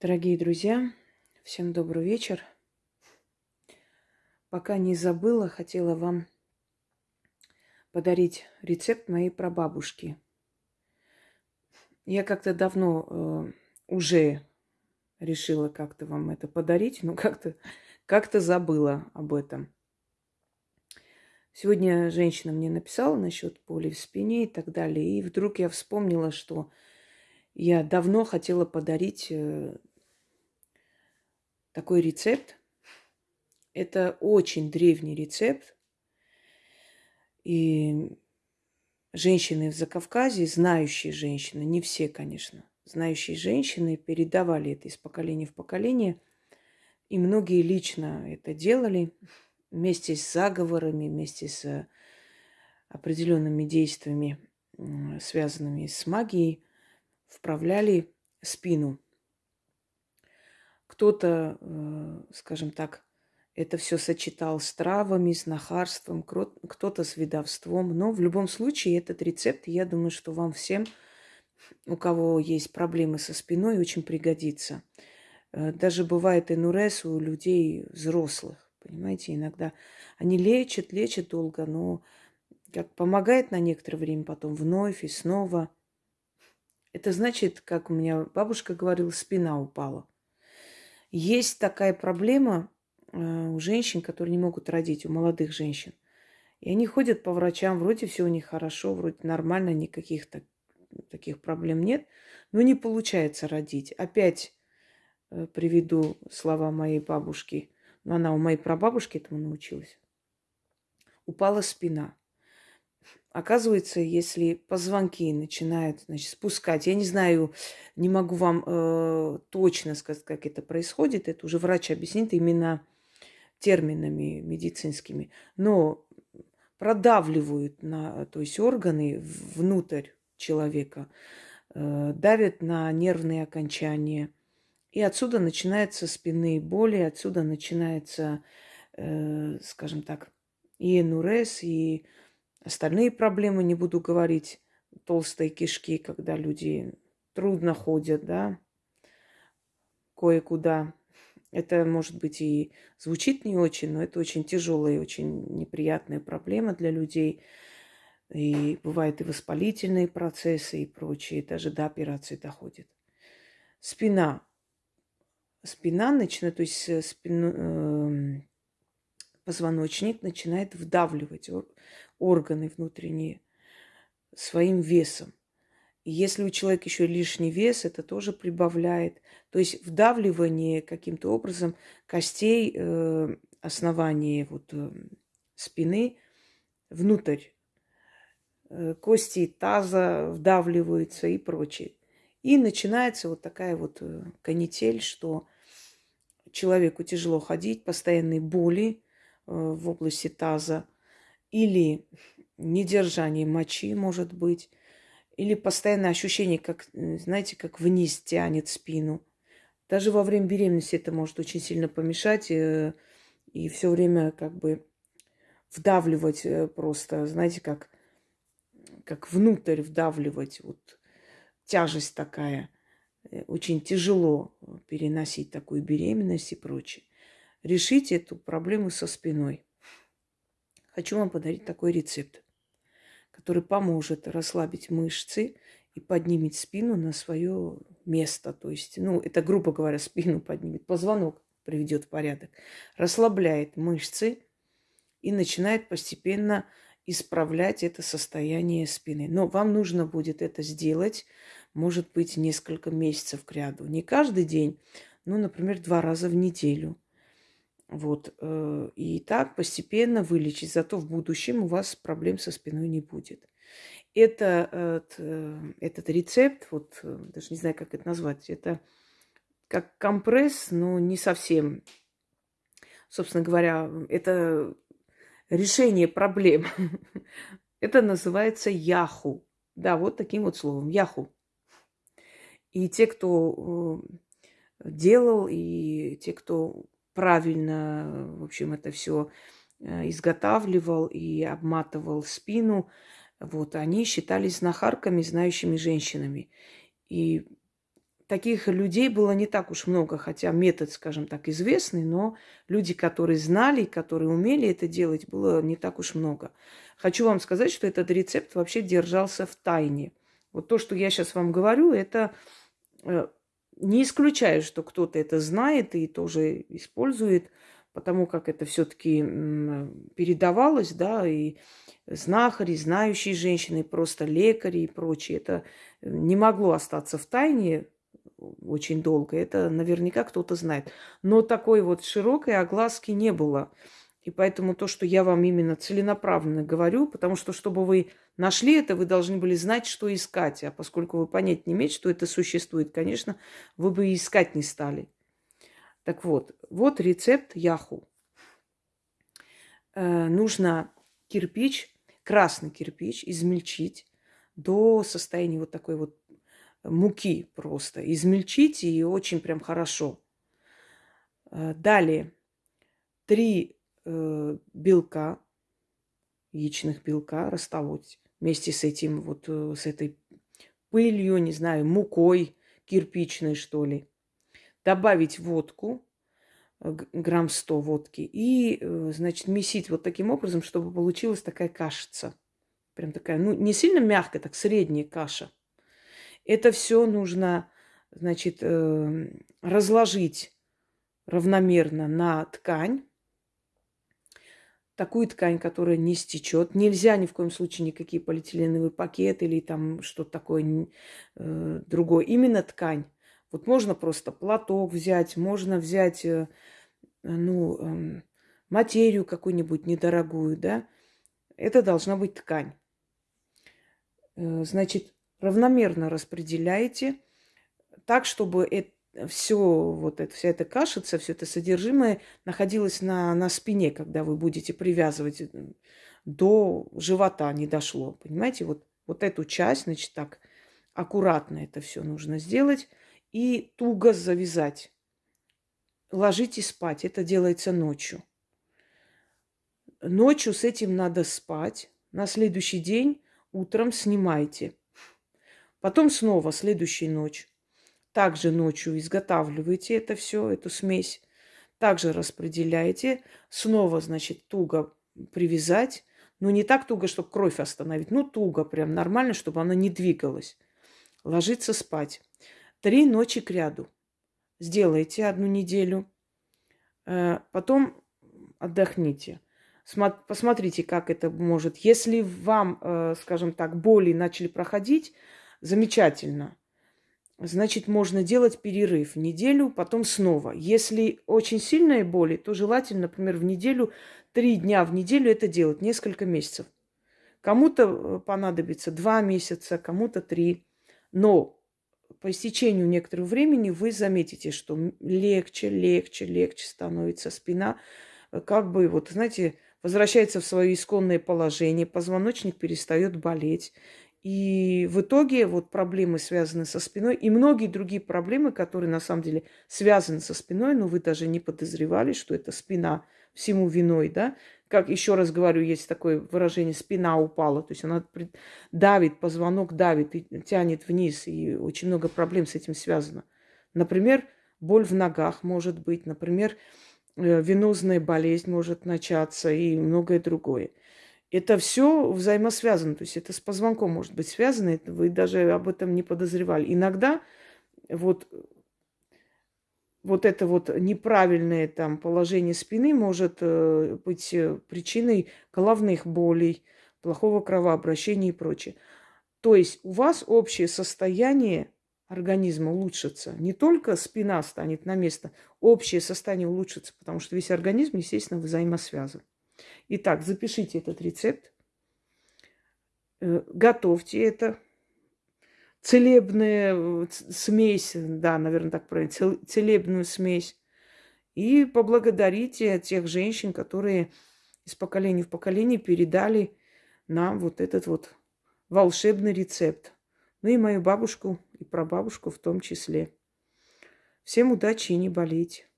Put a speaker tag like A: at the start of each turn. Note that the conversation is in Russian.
A: Дорогие друзья, всем добрый вечер. Пока не забыла, хотела вам подарить рецепт моей прабабушки. Я как-то давно э, уже решила как-то вам это подарить, но как-то как забыла об этом. Сегодня женщина мне написала насчет боли в спине и так далее. И вдруг я вспомнила, что я давно хотела подарить э, такой рецепт. Это очень древний рецепт. И женщины в Закавказье, знающие женщины, не все, конечно, знающие женщины передавали это из поколения в поколение. И многие лично это делали вместе с заговорами, вместе с определенными действиями, связанными с магией, вправляли спину. Кто-то, э, скажем так, это все сочетал с травами, с нахарством, кто-то с видовством. Но в любом случае этот рецепт, я думаю, что вам всем, у кого есть проблемы со спиной, очень пригодится. Э, даже бывает энурез у людей взрослых. Понимаете, иногда они лечат, лечат долго, но как помогает на некоторое время, потом вновь и снова. Это значит, как у меня бабушка говорила, спина упала. Есть такая проблема э, у женщин, которые не могут родить, у молодых женщин. И они ходят по врачам, вроде все у них хорошо, вроде нормально, никаких так, таких проблем нет, но не получается родить. Опять э, приведу слова моей бабушки – но она у моей прабабушки этому научилась. Упала спина. Оказывается, если позвонки начинают значит, спускать, я не знаю, не могу вам э, точно сказать, как это происходит, это уже врач объяснит именно терминами медицинскими, но продавливают на, то есть органы внутрь человека, э, давят на нервные окончания – и отсюда начинаются спинные боли, отсюда начинается, э, скажем так, и энурез, и остальные проблемы, не буду говорить, толстые кишки, когда люди трудно ходят, да, кое-куда. Это, может быть, и звучит не очень, но это очень тяжелая и очень неприятная проблема для людей. И бывают и воспалительные процессы и прочие, даже до операции доходит. Спина спина начинает, то есть э, спину, э, позвоночник начинает вдавливать органы внутренние своим весом. И если у человека еще лишний вес, это тоже прибавляет. То есть вдавливание каким-то образом костей э, основания вот, э, спины внутрь. Э, кости таза вдавливаются и прочее. И начинается вот такая вот э, канитель, что человеку тяжело ходить, постоянные боли в области таза, или недержание мочи, может быть, или постоянное ощущение, как, э, знаете, как вниз тянет спину. Даже во время беременности это может очень сильно помешать и все время как бы вдавливать просто, знаете, как, как внутрь вдавливать вот тяжесть такая. Э, очень тяжело переносить такую беременность и прочее. Решите эту проблему со спиной. Хочу вам подарить такой рецепт, который поможет расслабить мышцы и поднимет спину на свое место. То есть, ну, это, грубо говоря, спину поднимет, позвонок приведет в порядок, расслабляет мышцы и начинает постепенно исправлять это состояние спины. Но вам нужно будет это сделать может быть несколько месяцев к ряду. Не каждый день, ну, например, два раза в неделю. Вот. Э, и так постепенно вылечить. Зато в будущем у вас проблем со спиной не будет. Это, э, этот рецепт, вот э, даже не знаю, как это назвать, это как компресс, но не совсем. Собственно говоря, это решение проблем. Это называется яху. Да, вот таким вот словом. Яху. И те, кто э, делал, и те, кто правильно, в общем, это все э, изготавливал и обматывал спину, вот, они считались знахарками, знающими женщинами. И таких людей было не так уж много, хотя метод, скажем так, известный, но люди, которые знали, которые умели это делать, было не так уж много. Хочу вам сказать, что этот рецепт вообще держался в тайне. Вот то, что я сейчас вам говорю, это э, не исключаю, что кто-то это знает и тоже использует, потому как это все-таки передавалось, да, и знахари, знающие женщины, просто лекари и прочее. Это не могло остаться в тайне очень долго. Это наверняка кто-то знает. Но такой вот широкой огласки не было. И поэтому то, что я вам именно целенаправленно говорю, потому что, чтобы вы нашли это, вы должны были знать, что искать. А поскольку вы понять не имеете, что это существует, конечно, вы бы и искать не стали. Так вот, вот рецепт яху. Э, нужно кирпич, красный кирпич, измельчить до состояния вот такой вот муки просто. Измельчить и очень прям хорошо. Э, далее, три э, белка, яичных белка растолоть вместе с этим вот, э, с этой пылью, не знаю, мукой кирпичной, что ли. Добавить водку, э, грамм 100 водки, и, э, значит, месить вот таким образом, чтобы получилась такая кашица. Прям такая, ну, не сильно мягкая, так средняя каша. Это все нужно, значит, разложить равномерно на ткань, такую ткань, которая не стечет. Нельзя ни в коем случае никакие полиэтиленовые пакеты или там что-то такое э, другое. Именно ткань. Вот можно просто платок взять, можно взять, э, ну, э, материю какую-нибудь недорогую, да. Это должна быть ткань. Э, значит, равномерно распределяете так, чтобы это все вот это, вся эта кашица, все это содержимое находилось на, на спине, когда вы будете привязывать э, до живота не дошло. Понимаете, вот, вот эту часть, значит, так аккуратно это все нужно сделать и туго завязать. Ложитесь спать. Это делается ночью. Ночью с этим надо спать. На следующий день утром снимайте. Потом снова следующая ночь также ночью изготавливаете это все, эту смесь. Также распределяете. Снова, значит, туго привязать. Но не так туго, чтобы кровь остановить. Ну, туго, прям нормально, чтобы она не двигалась. Ложиться спать. Три ночи к ряду. Сделайте одну неделю. Э, потом отдохните. Посмотрите, как это может. Если вам, э, скажем так, боли начали проходить, замечательно значит, можно делать перерыв неделю, потом снова. Если очень сильные боли, то желательно, например, в неделю, три дня в неделю это делать, несколько месяцев. Кому-то э, понадобится два месяца, кому-то три. Но по истечению некоторого времени вы заметите, что легче, легче, легче становится спина. Э, как бы, вот, знаете, возвращается в свое исконное положение, позвоночник перестает болеть. И в итоге вот проблемы связаны со спиной и многие другие проблемы, которые на самом деле связаны со спиной, но вы даже не подозревали, что это спина всему виной, да. Как еще раз говорю, есть такое выражение «спина упала», то есть она давит, позвонок давит и тянет вниз, и очень много проблем с этим связано. Например, боль в ногах может быть, например, э, венозная болезнь может начаться и многое другое. Это все взаимосвязано, то есть это с позвонком может быть связано, вы даже об этом не подозревали. Иногда вот, вот это вот неправильное там положение спины может э, быть э, причиной головных болей, плохого кровообращения и прочее. То есть у вас общее состояние организма улучшится. Не только спина станет на место, общее состояние улучшится, потому что весь организм, естественно, взаимосвязан. Итак, запишите этот рецепт. Э, готовьте это. Целебная э, смесь, да, наверное, так правильно, целебную смесь. И поблагодарите тех женщин, которые из поколения в поколение передали нам вот этот вот волшебный рецепт. Ну и мою бабушку и прабабушку в том числе. Всем удачи и не болейте.